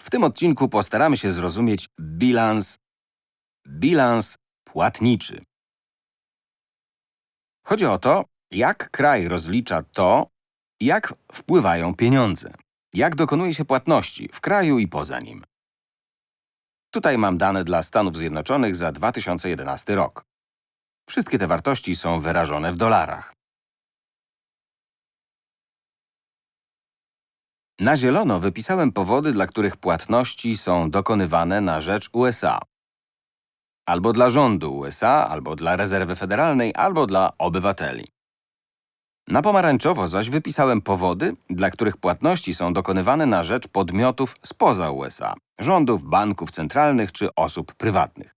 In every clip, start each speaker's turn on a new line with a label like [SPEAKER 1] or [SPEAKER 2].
[SPEAKER 1] W tym odcinku postaramy się zrozumieć bilans, bilans płatniczy. Chodzi o to, jak kraj rozlicza to, jak wpływają pieniądze, jak dokonuje się płatności w kraju i poza nim. Tutaj mam dane dla Stanów Zjednoczonych za 2011 rok. Wszystkie te wartości są wyrażone w dolarach. Na zielono wypisałem powody, dla których płatności są dokonywane na rzecz USA. Albo dla rządu USA, albo dla rezerwy federalnej, albo dla obywateli. Na pomarańczowo zaś wypisałem powody, dla których płatności są dokonywane na rzecz podmiotów spoza USA, rządów, banków centralnych czy osób prywatnych.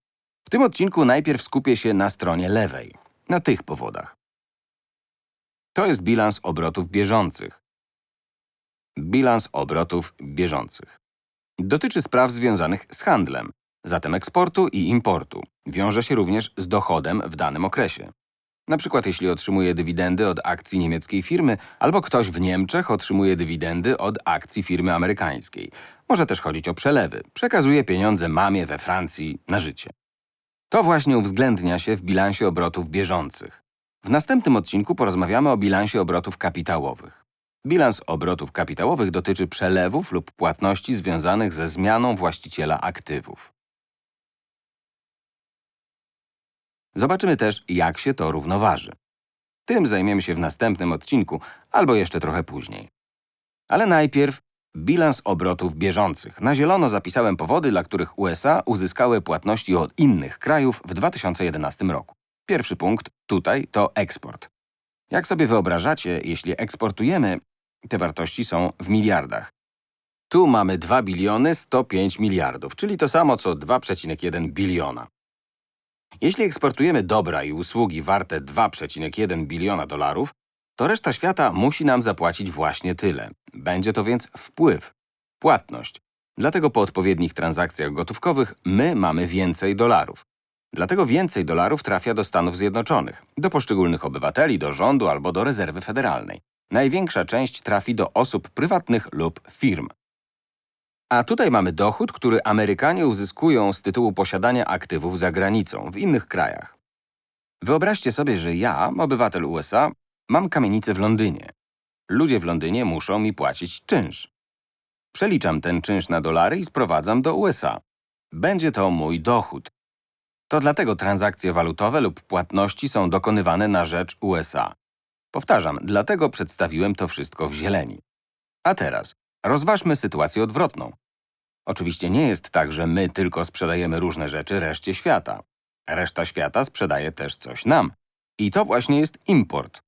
[SPEAKER 1] W tym odcinku najpierw skupię się na stronie lewej, na tych powodach. To jest bilans obrotów bieżących. Bilans obrotów bieżących. Dotyczy spraw związanych z handlem, zatem eksportu i importu. Wiąże się również z dochodem w danym okresie. Na przykład jeśli otrzymuje dywidendy od akcji niemieckiej firmy, albo ktoś w Niemczech otrzymuje dywidendy od akcji firmy amerykańskiej. Może też chodzić o przelewy. Przekazuje pieniądze mamie we Francji na życie. To właśnie uwzględnia się w bilansie obrotów bieżących. W następnym odcinku porozmawiamy o bilansie obrotów kapitałowych. Bilans obrotów kapitałowych dotyczy przelewów lub płatności związanych ze zmianą właściciela aktywów. Zobaczymy też, jak się to równoważy. Tym zajmiemy się w następnym odcinku, albo jeszcze trochę później. Ale najpierw bilans obrotów bieżących. Na zielono zapisałem powody, dla których USA uzyskały płatności od innych krajów w 2011 roku. Pierwszy punkt tutaj to eksport. Jak sobie wyobrażacie, jeśli eksportujemy, te wartości są w miliardach. Tu mamy 2 biliony 105 miliardów, czyli to samo co 2,1 biliona. Jeśli eksportujemy dobra i usługi warte 2,1 biliona dolarów, to reszta świata musi nam zapłacić właśnie tyle. Będzie to więc wpływ, płatność. Dlatego po odpowiednich transakcjach gotówkowych my mamy więcej dolarów. Dlatego więcej dolarów trafia do Stanów Zjednoczonych, do poszczególnych obywateli, do rządu albo do rezerwy federalnej. Największa część trafi do osób prywatnych lub firm. A tutaj mamy dochód, który Amerykanie uzyskują z tytułu posiadania aktywów za granicą, w innych krajach. Wyobraźcie sobie, że ja, obywatel USA, mam kamienicę w Londynie. Ludzie w Londynie muszą mi płacić czynsz. Przeliczam ten czynsz na dolary i sprowadzam do USA. Będzie to mój dochód. To dlatego transakcje walutowe lub płatności są dokonywane na rzecz USA. Powtarzam, dlatego przedstawiłem to wszystko w zieleni. A teraz rozważmy sytuację odwrotną. Oczywiście nie jest tak, że my tylko sprzedajemy różne rzeczy reszcie świata. Reszta świata sprzedaje też coś nam. I to właśnie jest import.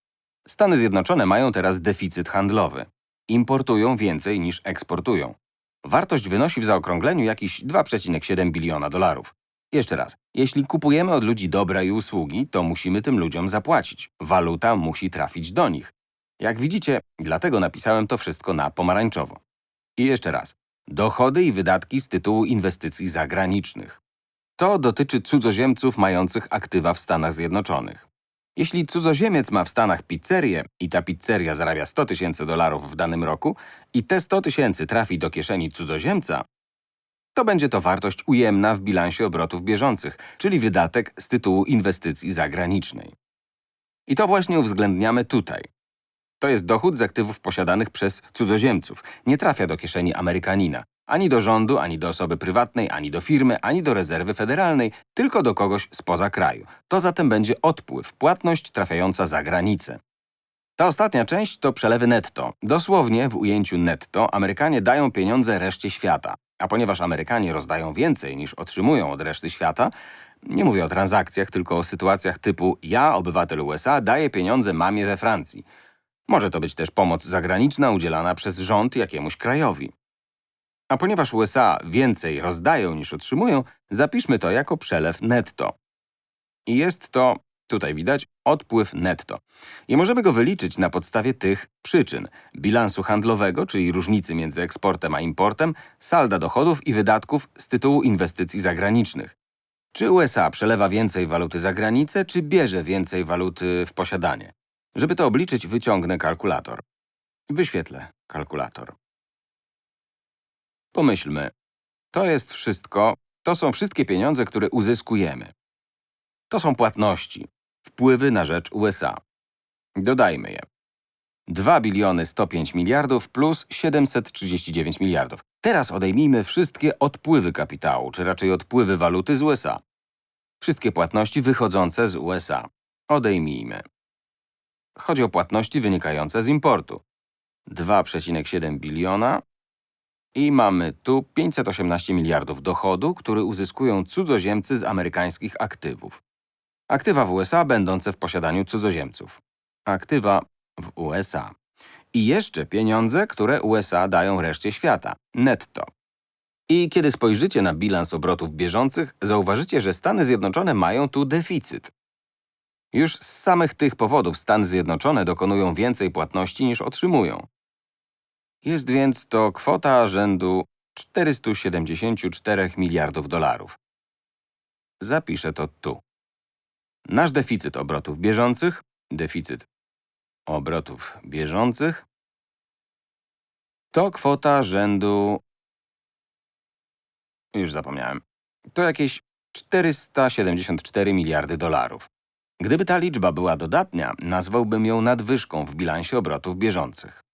[SPEAKER 1] Stany Zjednoczone mają teraz deficyt handlowy. Importują więcej niż eksportują. Wartość wynosi w zaokrągleniu jakieś 2,7 biliona dolarów. Jeszcze raz, jeśli kupujemy od ludzi dobra i usługi, to musimy tym ludziom zapłacić. Waluta musi trafić do nich. Jak widzicie, dlatego napisałem to wszystko na pomarańczowo. I jeszcze raz, dochody i wydatki z tytułu inwestycji zagranicznych. To dotyczy cudzoziemców mających aktywa w Stanach Zjednoczonych. Jeśli cudzoziemiec ma w Stanach pizzerię i ta pizzeria zarabia 100 tysięcy dolarów w danym roku i te 100 tysięcy trafi do kieszeni cudzoziemca, to będzie to wartość ujemna w bilansie obrotów bieżących, czyli wydatek z tytułu inwestycji zagranicznej. I to właśnie uwzględniamy tutaj. To jest dochód z aktywów posiadanych przez cudzoziemców. Nie trafia do kieszeni Amerykanina. Ani do rządu, ani do osoby prywatnej, ani do firmy, ani do rezerwy federalnej, tylko do kogoś spoza kraju. To zatem będzie odpływ, płatność trafiająca za granicę. Ta ostatnia część to przelewy netto. Dosłownie w ujęciu netto Amerykanie dają pieniądze reszcie świata. A ponieważ Amerykanie rozdają więcej niż otrzymują od reszty świata, nie mówię o transakcjach, tylko o sytuacjach typu ja, obywatel USA, daję pieniądze mamie we Francji. Może to być też pomoc zagraniczna udzielana przez rząd jakiemuś krajowi. A ponieważ USA więcej rozdają niż otrzymują, zapiszmy to jako przelew netto. I jest to, tutaj widać, odpływ netto. I możemy go wyliczyć na podstawie tych przyczyn. Bilansu handlowego, czyli różnicy między eksportem a importem, salda dochodów i wydatków z tytułu inwestycji zagranicznych. Czy USA przelewa więcej waluty za granicę, czy bierze więcej waluty w posiadanie? Żeby to obliczyć, wyciągnę kalkulator. Wyświetlę kalkulator. Pomyślmy, To jest wszystko, to są wszystkie pieniądze, które uzyskujemy. To są płatności, wpływy na rzecz USA. Dodajmy je. 2 biliony 105 miliardów plus 739 miliardów. Teraz odejmijmy wszystkie odpływy kapitału, czy raczej odpływy waluty z USA. Wszystkie płatności wychodzące z USA. Odejmijmy. Chodzi o płatności wynikające z importu. 2,7 biliona i mamy tu 518 miliardów dochodu, który uzyskują cudzoziemcy z amerykańskich aktywów. Aktywa w USA będące w posiadaniu cudzoziemców. Aktywa w USA. I jeszcze pieniądze, które USA dają reszcie świata. Netto. I kiedy spojrzycie na bilans obrotów bieżących, zauważycie, że Stany Zjednoczone mają tu deficyt. Już z samych tych powodów Stany Zjednoczone dokonują więcej płatności niż otrzymują. Jest więc to kwota rzędu 474 miliardów dolarów. Zapiszę to tu. Nasz deficyt obrotów bieżących, deficyt obrotów bieżących, to kwota rzędu. Już zapomniałem. To jakieś 474 miliardy dolarów. Gdyby ta liczba była dodatnia, nazwałbym ją nadwyżką w bilansie obrotów bieżących.